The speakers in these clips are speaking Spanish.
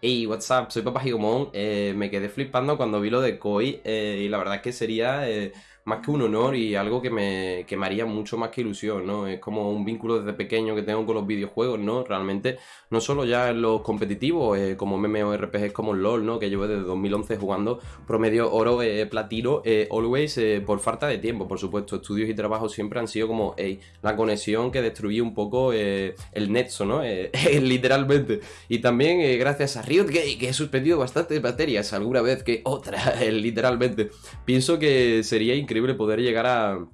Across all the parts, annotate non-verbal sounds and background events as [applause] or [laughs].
Hey, what's up? Soy Papá Gigomón. Eh, me quedé flipando cuando vi lo de Koi eh, y la verdad es que sería eh, más que un honor y algo que me, que haría mucho más que ilusión, ¿no? Es como un vínculo desde pequeño que tengo con los videojuegos, ¿no? Realmente, no solo ya en los competitivos, eh, como MMORPGs como LOL, ¿no? Que llevo desde 2011 jugando promedio oro, eh, platino, eh, always, eh, por falta de tiempo, por supuesto. Estudios y trabajos siempre han sido como, la conexión que destruía un poco el nexo, ¿no? [laughs] Literalmente. Y también gracias a Riot Gay, que he suspendido bastantes materias alguna vez que otra, [laughs] literalmente. Pienso que sería increíble poder llegar a,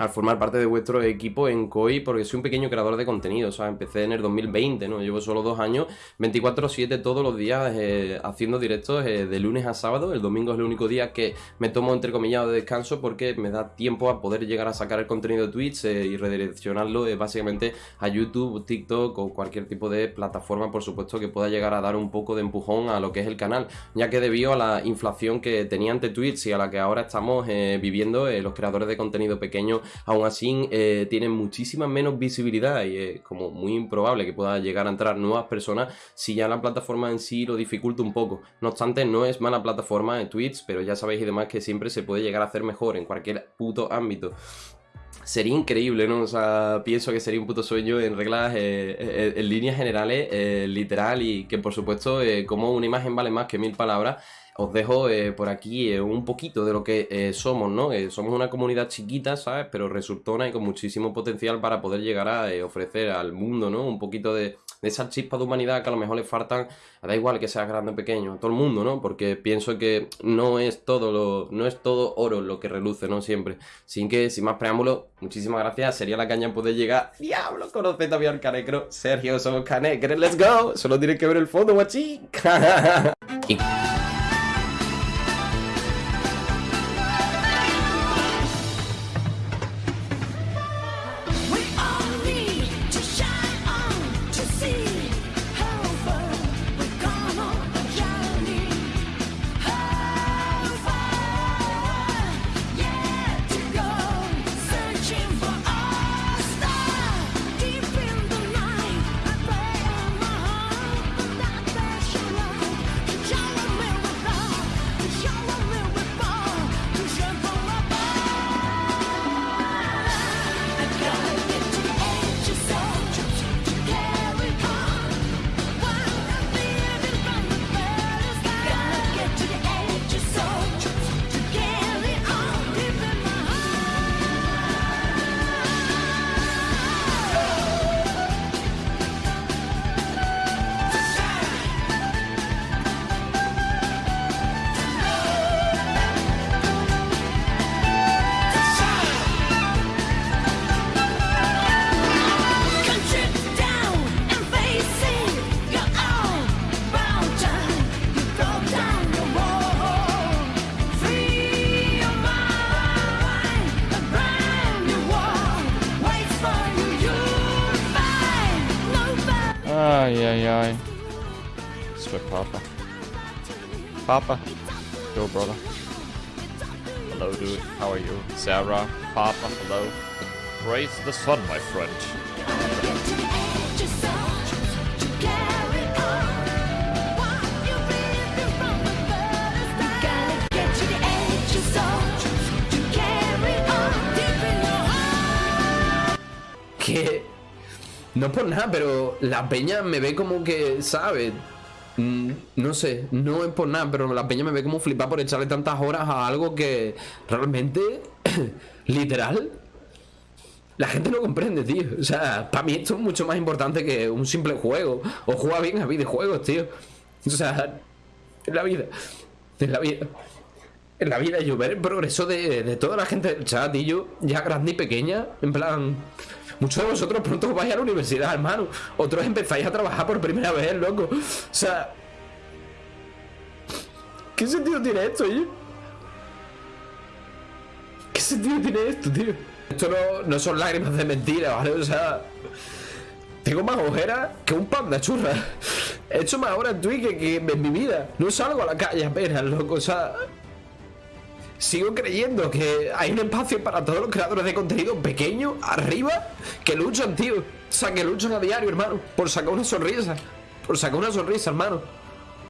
a formar parte de vuestro equipo en COI porque soy un pequeño creador de contenido, o sea, empecé en el 2020, ¿no? Llevo solo dos años, 24-7 todos los días eh, haciendo directos eh, de lunes a sábado, el domingo es el único día que me tomo entre comillas de descanso porque me da tiempo a poder llegar a sacar el contenido de Twitch eh, y redireccionarlo básicamente a YouTube, TikTok o cualquier tipo de plataforma, por supuesto, que pueda llegar a dar un poco de empujón a lo que es el canal, ya que debido a la inflación que tenía ante Twitch y a la que ahora estamos viviendo, los creadores de contenido pequeño aún así eh, tienen muchísima menos visibilidad y es como muy improbable que pueda llegar a entrar nuevas personas si ya la plataforma en sí lo dificulta un poco. No obstante, no es mala plataforma en Twitch, pero ya sabéis y demás que siempre se puede llegar a hacer mejor en cualquier puto ámbito. Sería increíble, ¿no? O sea, pienso que sería un puto sueño en reglas, eh, eh, en líneas generales, eh, literal, y que por supuesto, como una imagen vale más que mil palabras, os dejo eh, por aquí eh, un poquito de lo que eh, somos, ¿no? Somos una comunidad chiquita, ¿sabes? Pero resultona y con muchísimo potencial para poder llegar a ofrecer al mundo, ¿no? Un poquito de, de esa chispa de humanidad que a lo mejor le faltan, da igual que sea grande o pequeño, a todo el mundo, ¿no? Porque pienso que no es todo lo, no es todo oro lo que reluce, ¿no? Siempre. Sin que, sin más preámbulos, muchísimas gracias. Sería la caña poder llegar. Diablo, conoce también al Canecro. Sergio, somos Canecres, let's go. Solo tienes que ver el fondo, guachín. [laughs] Ay, ay, ay. Sweat Papa. Papa. Yo, brother. Hello, dude. How are you? Sarah. Papa, hello. Praise the sun, my friend. No es por nada, pero la peña me ve como que, ¿sabes? Mm, No sé, no es por nada, pero la peña me ve como flipar por echarle tantas horas a algo que realmente, [coughs] literal, la gente no comprende, tío. O sea, para mí esto es mucho más importante que un simple juego. O juega bien a videojuegos, tío. O sea, en la vida. En la vida. En la vida, yo ver el progreso de, de toda la gente del chat y yo, ya grande y pequeña, en plan. Muchos de vosotros pronto vais a la universidad, hermano. Otros empezáis a trabajar por primera vez, loco. O sea. ¿Qué sentido tiene esto, yo? ¿Qué sentido tiene esto, tío? Esto no, no son lágrimas de mentira, ¿vale? O sea. Tengo más ojeras que un panda churra. He hecho más horas en Twitch que, que en mi vida. No salgo a la calle apenas, loco. O sea. Sigo creyendo que hay un espacio para todos los creadores de contenido pequeño, arriba, que luchan, tío. O sea, que luchan a diario, hermano. Por sacar una sonrisa. Por sacar una sonrisa, hermano.